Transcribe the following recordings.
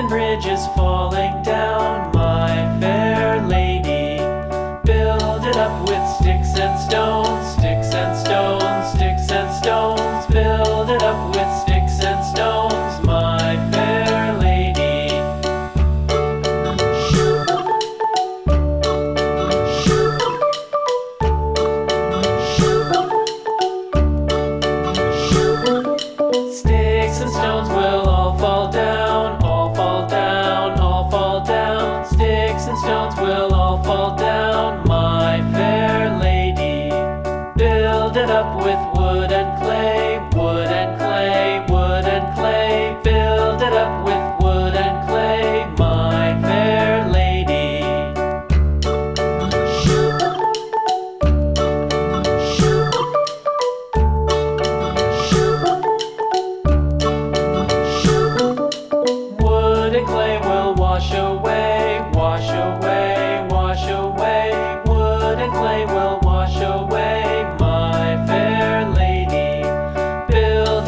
and bridges falling down. crowns will all fall down, my fair lady. Build it up with wood and clay, wood and clay.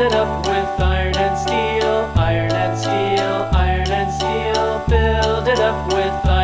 it up with iron and steel, iron and steel, iron and steel, build it up with iron.